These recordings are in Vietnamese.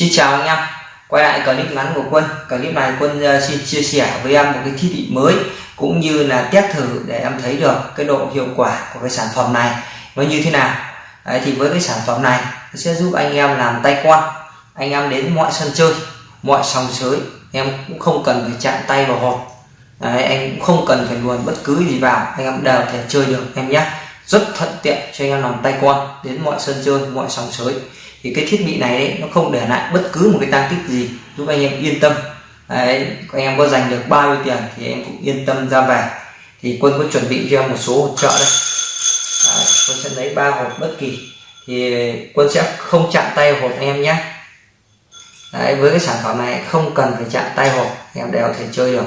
Xin chào anh em. Quay lại clip ngắn của quân. Clip này quân ờ, xin chia sẻ với em một cái thiết bị mới cũng như là test thử để em thấy được cái độ hiệu quả của cái sản phẩm này nó như thế nào. Đấy, thì với cái sản phẩm này nó sẽ giúp anh em làm tay quan. Anh em đến mọi sân chơi mọi sòng sới em cũng không cần phải chạm tay vào hộp. Đấy, anh cũng không cần phải luồn bất cứ gì vào. Anh em đều thể chơi được em nhé. Rất thuận tiện cho anh em làm tay quan đến mọi sân chơi mọi sòng sới thì cái thiết bị này đấy, nó không để lại bất cứ một cái tăng tích gì giúp anh em yên tâm. Đấy, anh em có dành được bao nhiêu tiền thì em cũng yên tâm ra về. Thì quân có chuẩn bị cho em một số hỗ trợ đây. Đấy, quân sẽ lấy ba hộp bất kỳ. Thì quân sẽ không chạm tay hộp anh em nhé. Đấy, với cái sản phẩm này không cần phải chạm tay hộp em đều có thể chơi được.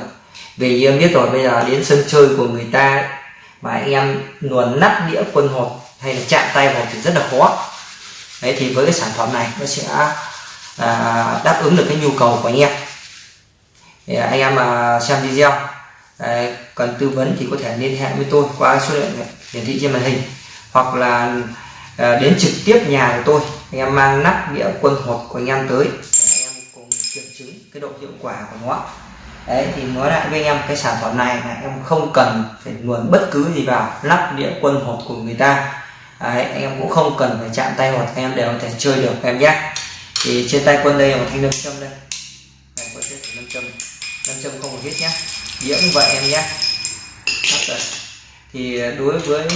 Vì em biết rồi bây giờ đến sân chơi của người ta mà anh em luồn nắp đĩa quân hộp hay là chạm tay hộp thì rất là khó đấy thì với cái sản phẩm này nó sẽ à, đáp ứng được cái nhu cầu của anh em. Thì anh em mà xem video đấy, cần tư vấn thì có thể liên hệ với tôi qua số điện hiển thị trên màn hình hoặc là à, đến trực tiếp nhà của tôi. Anh em mang nắp đĩa quân hộp của anh em tới để anh em cùng kiểm chứng cái độ hiệu quả của nó. Đấy thì nói lại với anh em cái sản phẩm này là em không cần phải luồn bất cứ gì vào nắp đĩa quân hộp của người ta. Đấy, anh em cũng không cần phải chạm tay hoặc anh em đều có thể chơi được em nhé. Thì trên tay quân đây là một thanh nâm châm đây. Đây quân sẽ nâm châm nâm châm không một hết nhé. Đĩa cũng vậy em nhé. Thì đối với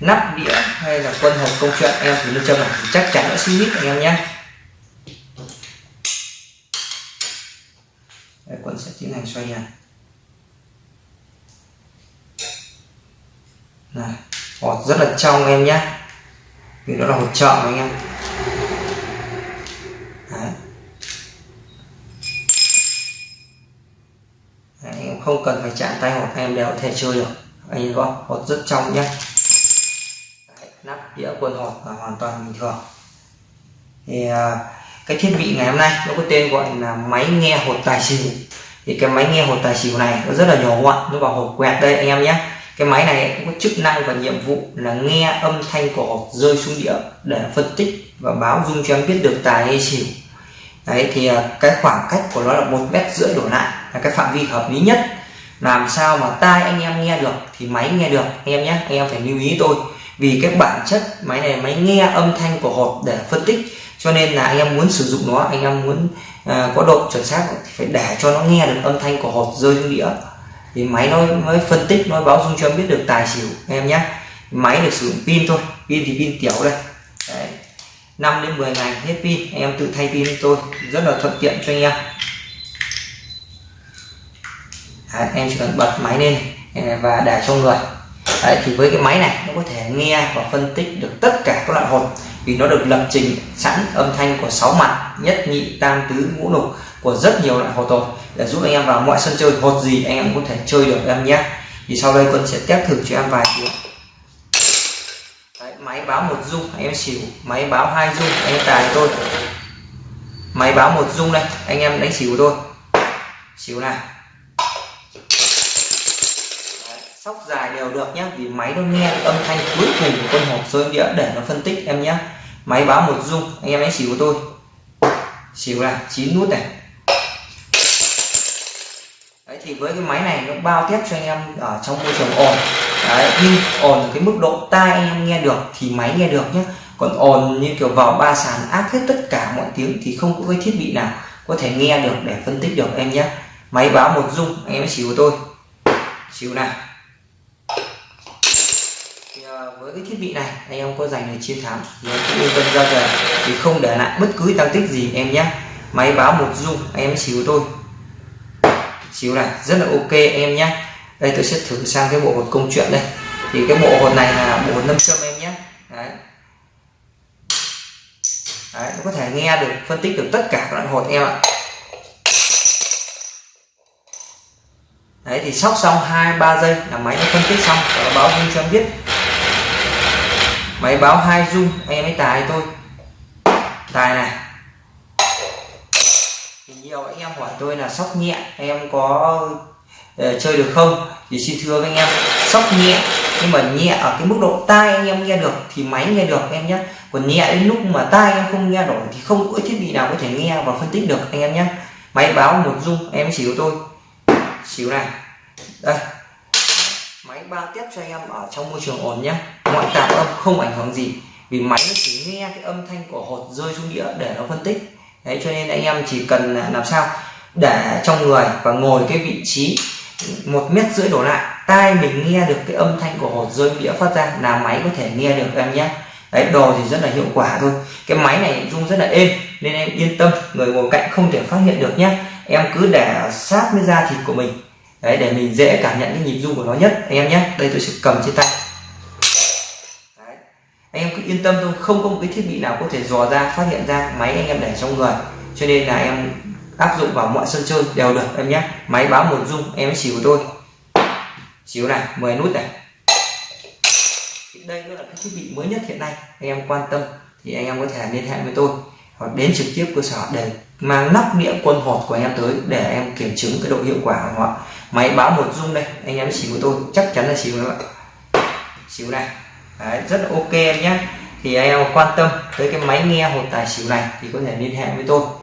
nắp đĩa hay là quân hộp công chuyện em thì nâm châm này thì chắc chắn nó sẽ hít anh em nhé. Quân sẽ tiến hành xoay nhà này hột rất là trong em nhé vì nó là hột trợ anh em. Đấy. Đấy, em không cần phải chạm tay hột em đều có thể chơi được. Anh em có hột rất trong nhé Đấy, nắp đĩa quần hột là hoàn toàn bình thường. Thì à, cái thiết bị ngày hôm nay nó có tên gọi là máy nghe hột tài xỉu. Thì cái máy nghe hột tài xỉu này nó rất là nhỏ gọn nó vào hộp quẹt đây anh em nhé cái máy này cũng có chức năng và nhiệm vụ là nghe âm thanh của hộp rơi xuống đĩa để phân tích và báo dung cho em biết được tài hay xỉu. Đấy thì à, cái khoảng cách của nó là một mét rưỡi đổ lại là cái phạm vi hợp lý nhất. Làm sao mà tai anh em nghe được thì máy nghe được anh em nhé anh em phải lưu ý tôi. Vì cái bản chất máy này máy nghe âm thanh của hộp để phân tích cho nên là anh em muốn sử dụng nó anh em muốn uh, có độ chuẩn xác thì phải để cho nó nghe được âm thanh của hộp rơi xuống đĩa thì máy nó mới phân tích nó báo dung cho em biết được tài xỉu em nhé máy được sử dụng pin thôi pin thì pin tiểu đây. Đấy. 5 đến 10 ngày hết pin em tự thay pin tôi rất là thuận tiện cho anh em. Đấy, em chỉ cần bật máy lên à, và để cho người. Đấy, thì với cái máy này nó có thể nghe và phân tích được tất cả các loại hột. Vì nó được lập trình sẵn âm thanh của sáu mặt nhất nhị tam tứ ngũ lục của rất nhiều loại hột rồi để giúp anh em vào mọi sân chơi hột gì anh em có thể chơi được em nhé. Thì sau đây quân sẽ test thử cho em vài tiếng Đấy, máy báo một dung anh em xỉu. Máy báo hai dung anh em tài tôi máy báo một dung đây anh em đánh xỉu tôi xỉu này. Sóc dài đều được nhé vì máy nó nghe âm thanh cuối cùng của con hộp rơi đĩa để nó phân tích em nhé. Máy báo một dung anh em đánh xỉu của tôi xỉu là chín nút này thì với cái máy này nó bao tiếp cho anh em ở trong môi trường ồn. Đấy nhưng ồn cái mức độ tai anh em nghe được thì máy nghe được nhé còn ồn như kiểu vào ba sàn áp hết tất cả mọi tiếng thì không có cái thiết bị nào có thể nghe được để phân tích được em nhé máy báo một dung anh em xíu tôi. Xíu này thì, ờ, với cái thiết bị này anh em có dành để chiến thắng thì cũng yên tâm ra về thì không để lại bất cứ tăng tích gì em nhé máy báo một dung anh em xíu tôi xíu này, rất là ok em nhé. Đây, tôi sẽ thử sang cái bộ hột công chuyện đây. Thì cái bộ hột này là bộ hột nâm châm em nhé. Đấy. đấy, nó có thể nghe được, phân tích được tất cả các loại hột em ạ. Đấy, thì sóc xong hai, ba giây là máy nó phân tích xong, và nó báo dung cho em biết. Máy báo hai dung, em ấy tài tôi tài này nhiều anh em hỏi tôi là sóc nhẹ em có uh, chơi được không? Thì xin thưa với anh em sóc nhẹ nhưng mà nhẹ ở cái mức độ tai anh em nghe được thì máy nghe được em nhé. Còn nhẹ đến lúc mà tai em không nghe nổi thì không có thiết bị nào có thể nghe và phân tích được anh em nhé. Máy báo một dung em xỉu tôi. Xỉu này. Đây. Máy bao tiếp cho anh em ở trong môi trường ổn nhé. Mọi tạp âm không ảnh hưởng gì vì máy nó chỉ nghe cái âm thanh của hột rơi xuống đĩa để nó phân tích đấy, cho nên anh em chỉ cần làm sao để trong người và ngồi cái vị trí một mét rưỡi đổ lại, tai mình nghe được cái âm thanh của hột rơi đĩa phát ra là máy có thể nghe được em nhé. Đấy, đồ thì rất là hiệu quả thôi. Cái máy này rung rất là êm, nên em yên tâm, người ngồi cạnh không thể phát hiện được nhé. Em cứ để sát với da thịt của mình. Đấy, để mình dễ cảm nhận cái nhịp rung của nó nhất, anh em nhé. Đây, tôi sẽ cầm trên tay anh em cứ yên tâm thôi, không có một cái thiết bị nào có thể dò ra, phát hiện ra máy anh em để trong người. Cho nên là em áp dụng vào mọi sân chơi đều được em nhé. Máy báo một dung, em xỉu của tôi xíu này 10 nút này. Đây nó là cái thiết bị mới nhất hiện nay, anh em quan tâm thì anh em có thể liên hệ với tôi. Hoặc đến trực tiếp cơ sở để mang nắp đĩa quân hột của anh em tới để em kiểm chứng cái độ hiệu quả của họ. Máy báo một dung đây, anh em xíu của tôi, chắc chắn là xíu các bạn xỉu này. Đấy, rất là ok em nhé. Thì ai em quan tâm tới cái máy nghe hột tài xỉu này thì có thể liên hệ với tôi.